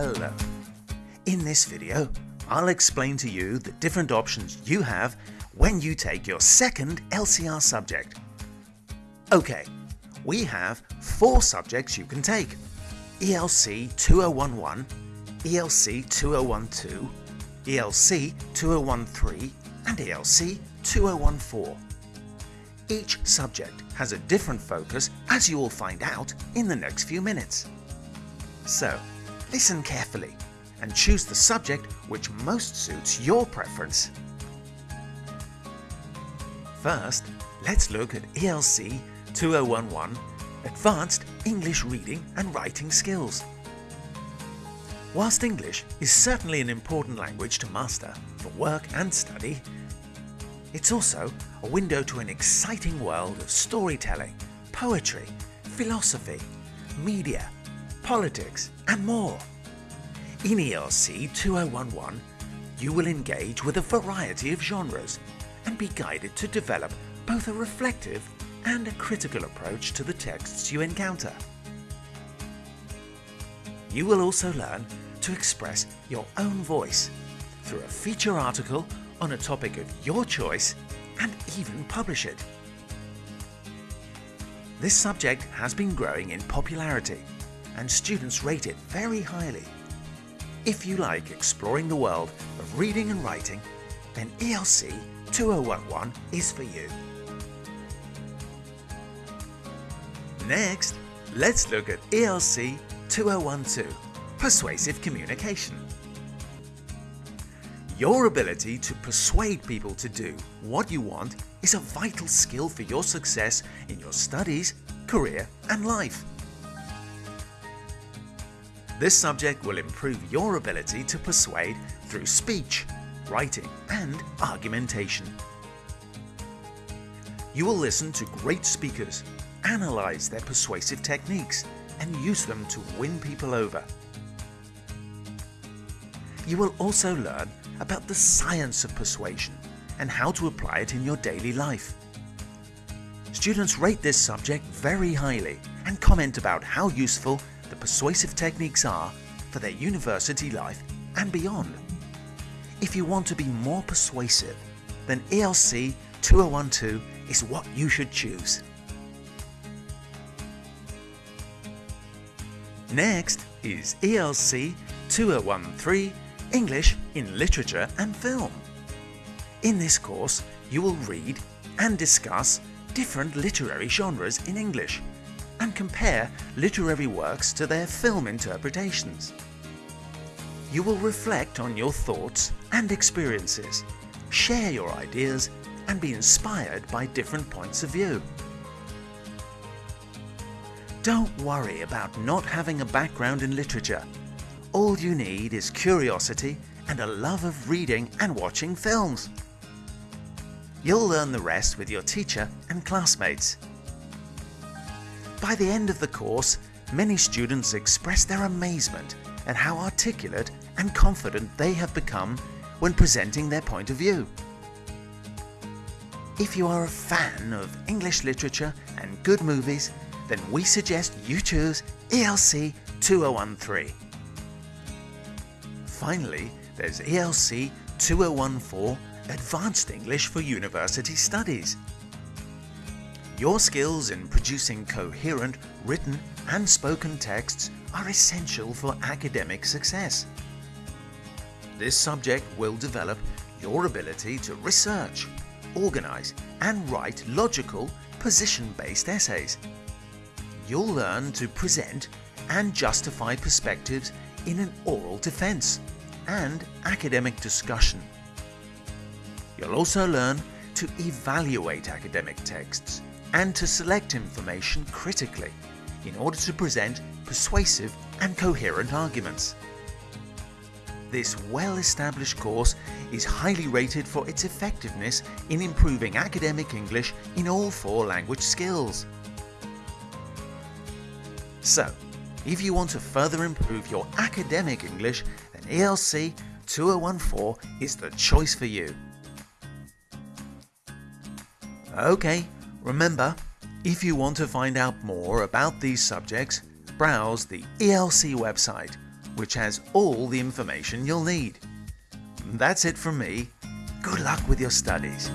Hello. In this video, I'll explain to you the different options you have when you take your second LCR subject. Okay, we have four subjects you can take. ELC 2011, ELC 2012, ELC 2013 and ELC 2014. Each subject has a different focus as you will find out in the next few minutes. So, listen carefully and choose the subject which most suits your preference. First, let's look at ELC 2011 Advanced English Reading and Writing Skills. Whilst English is certainly an important language to master for work and study, it's also a window to an exciting world of storytelling, poetry, philosophy, media, politics and more. In ELC 2011, you will engage with a variety of genres and be guided to develop both a reflective and a critical approach to the texts you encounter. You will also learn to express your own voice through a feature article on a topic of your choice and even publish it. This subject has been growing in popularity and students rate it very highly. If you like exploring the world of reading and writing, then ELC 2011 is for you. Next, let's look at ELC 2012, Persuasive Communication. Your ability to persuade people to do what you want is a vital skill for your success in your studies, career and life. This subject will improve your ability to persuade through speech, writing and argumentation. You will listen to great speakers analyze their persuasive techniques and use them to win people over. You will also learn about the science of persuasion and how to apply it in your daily life. Students rate this subject very highly and comment about how useful persuasive techniques are for their university life and beyond. If you want to be more persuasive, then ELC 2012 is what you should choose. Next is ELC 2013 English in Literature and Film. In this course, you will read and discuss different literary genres in English and compare literary works to their film interpretations. You will reflect on your thoughts and experiences, share your ideas and be inspired by different points of view. Don't worry about not having a background in literature. All you need is curiosity and a love of reading and watching films. You'll learn the rest with your teacher and classmates. By the end of the course, many students express their amazement at how articulate and confident they have become when presenting their point of view. If you are a fan of English literature and good movies, then we suggest you choose ELC 2013. Finally, there's ELC 2014 Advanced English for University Studies. Your skills in producing coherent written and spoken texts are essential for academic success. This subject will develop your ability to research, organize and write logical, position-based essays you'll learn to present and justify perspectives in an oral defense and academic discussion. You'll also learn to evaluate academic texts and to select information critically in order to present persuasive and coherent arguments. This well-established course is highly rated for its effectiveness in improving academic English in all four language skills. So, if you want to further improve your academic English, then ELC 2014 is the choice for you. Okay, remember, if you want to find out more about these subjects, browse the ELC website which has all the information you'll need. That's it from me. Good luck with your studies.